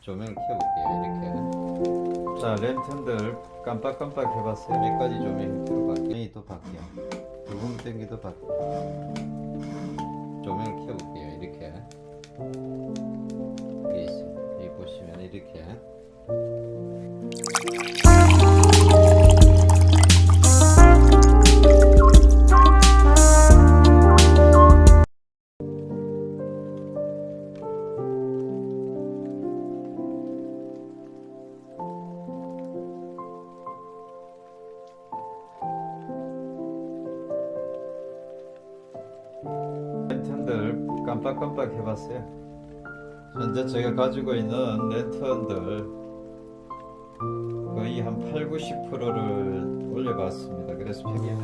조명 켜볼게요 이렇게. 자 랜턴들 깜빡깜빡 해봤어요. 몇 가지 조명 형태로 바뀌어 또 바뀌어 붉은 땡기도 바뀌어 조명 켜볼게요 이렇게. 여기 있어요. 여기 보시면 이렇게 깜빡깜빡 해봤어요. 현재 제가 가지고 있는 랜턴들 거의 한 8, 90%를 올려봤습니다. 그래서 평균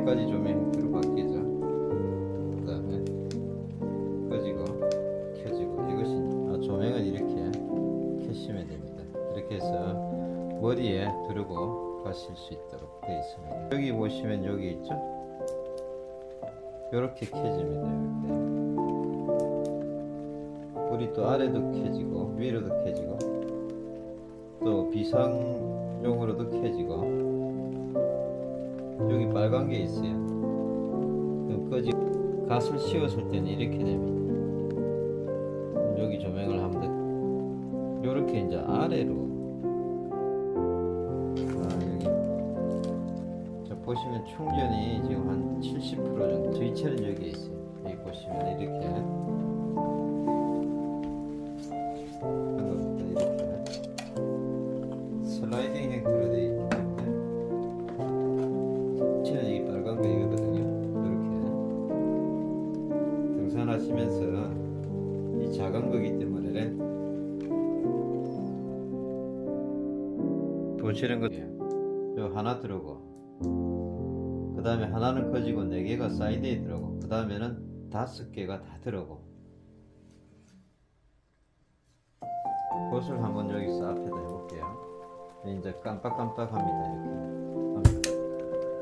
몇 가지 조명 형태로 바뀌죠 그 다음에 꺼지고 켜지고 이것이 아, 조명은 이렇게 켜시면 됩니다. 이렇게 해서 머리에 두르고 가실 수 있도록 되어 있습니다. 여기 보시면 여기 있죠? 이렇게 켜집니다 이렇게. 불이 또 아래도 켜지고 위로도 켜지고 또 비상용으로도 켜지고 여기 빨간 게 있어요. 꺼지 갓을 씌웠을 때는 이렇게 됩니다. 여기 조명을 하면 이렇게 이제 아래로. 아, 보시면 충전이 지금 한 70% 정도 스위치는 여기 있어요. 여기 보시면 이렇게 보시는 거요 하나 들어오고 그 다음에 하나는 커지고 네 개가 사이드에 들어오고 그 다음에는 다섯 개가 다 들어오고. 그것을 한번 여기서 앞에다 해볼게요. 이제 깜빡깜빡 합니다 이렇게.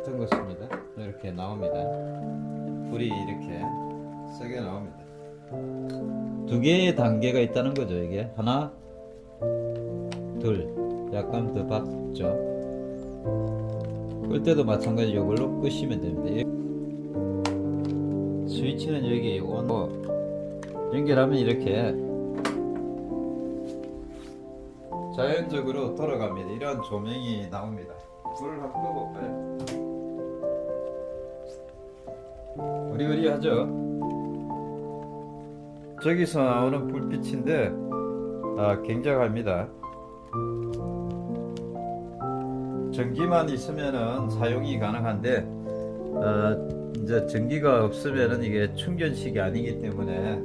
뜬 것입니다. 이렇게 나옵니다. 불이 이렇게 세게 나옵니다. 두 개의 단계가 있다는 거죠 이게. 하나 둘 약간 더 박죠. 끌 때도 마찬가지 이걸로 끄시면 됩니다. 스위치는 여기 온 연결하면 이렇게 자연적으로 돌아갑니다. 이런 조명이 나옵니다. 불을 한번 끄볼까요? 으리으리하죠? 저기서 나오는 불빛인데 아, 굉장합니다 전기만 있으면은 사용이 가능한데 어, 이제 전기가 없으면은 이게 충전식이 아니기 때문에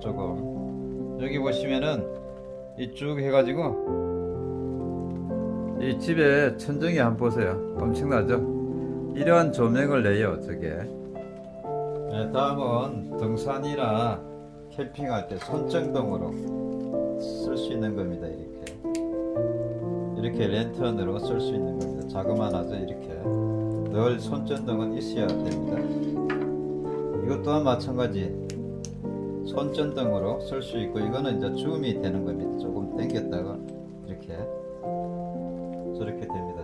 조금 여기 보시면은 이 쭉 해가지고 이 집에 천정이 한번 보세요. 엄청나죠? 이러한 조명을 내요 저게. 네, 다음은 등산이나 캠핑할 때 손전등으로 쓸 수 있는 겁니다 이렇게 랜턴으로 쓸 수 있는 겁니다. 자그마하죠 이렇게 늘 손전등은 있어야 됩니다. 이것 또한 마찬가지 손전등으로 쓸 수 있고 이거는 이제 줌이 되는 겁니다. 조금 당겼다가 이렇게 저렇게 됩니다